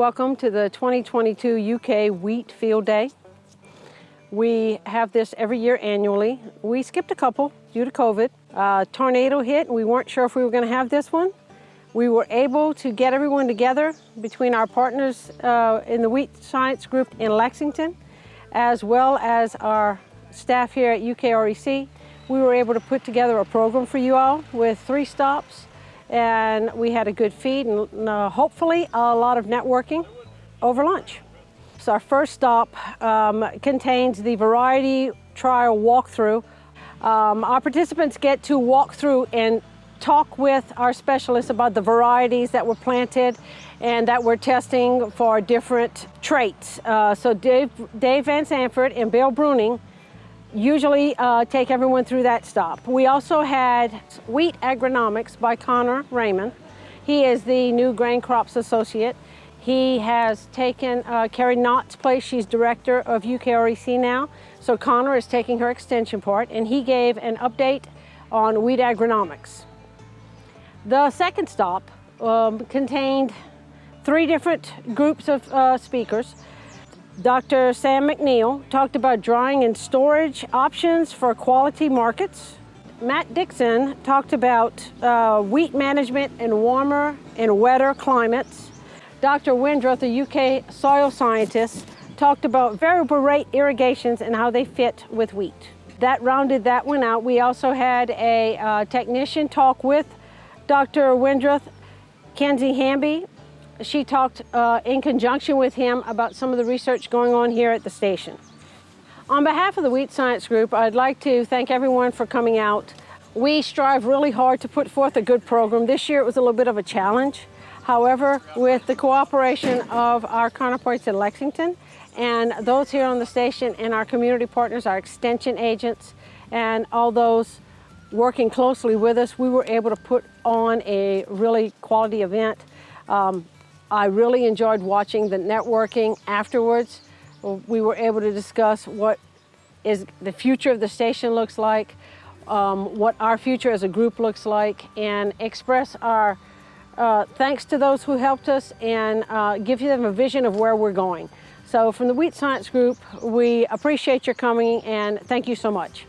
Welcome to the 2022 UK Wheat Field Day. We have this every year annually. We skipped a couple due to COVID. Uh, tornado hit and we weren't sure if we were going to have this one. We were able to get everyone together between our partners uh, in the Wheat Science Group in Lexington, as well as our staff here at UKREC. We were able to put together a program for you all with three stops and we had a good feed and uh, hopefully a lot of networking over lunch. So our first stop um, contains the variety trial walkthrough. Um, our participants get to walk through and talk with our specialists about the varieties that were planted and that we're testing for different traits. Uh, so Dave, Dave Van Sanford and Bill Bruening usually uh, take everyone through that stop. We also had Wheat Agronomics by Connor Raymond. He is the new Grain Crops Associate. He has taken uh, Carrie Knott's place. She's director of UKREC now. So Connor is taking her extension part and he gave an update on wheat agronomics. The second stop um, contained three different groups of uh, speakers. Dr. Sam McNeill talked about drying and storage options for quality markets. Matt Dixon talked about uh, wheat management in warmer and wetter climates. Dr. Wendroth, a UK soil scientist, talked about variable rate irrigations and how they fit with wheat. That rounded that one out. We also had a uh, technician talk with Dr. Wendroth, Kenzie Hamby, she talked uh, in conjunction with him about some of the research going on here at the station. On behalf of the Wheat Science Group, I'd like to thank everyone for coming out. We strive really hard to put forth a good program. This year it was a little bit of a challenge. However, with the cooperation of our counterparts in Lexington and those here on the station and our community partners, our extension agents, and all those working closely with us, we were able to put on a really quality event. Um, I really enjoyed watching the networking afterwards. We were able to discuss what is the future of the station looks like, um, what our future as a group looks like, and express our uh, thanks to those who helped us and uh, give them a vision of where we're going. So from the Wheat Science Group, we appreciate your coming and thank you so much.